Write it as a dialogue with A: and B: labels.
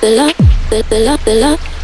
A: the love, the, love, the love.